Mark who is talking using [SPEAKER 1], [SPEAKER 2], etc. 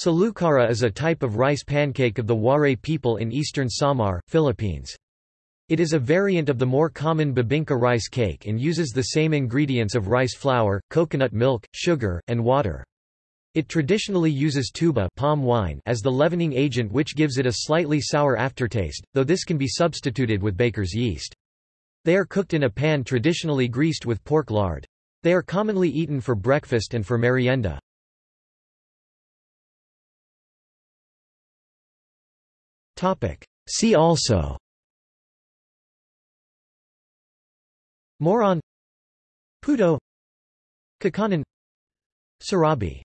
[SPEAKER 1] Salukara is a type of rice pancake of the Waray people in eastern Samar, Philippines. It is a variant of the more common bibingka rice cake and uses the same ingredients of rice flour, coconut milk, sugar, and water. It traditionally uses tuba palm wine as the leavening agent which gives it a slightly sour aftertaste, though this can be substituted with baker's yeast. They are cooked in a pan traditionally greased with pork lard. They are commonly eaten for breakfast and for merienda. See also. Moron. Puto Kakanin Serabi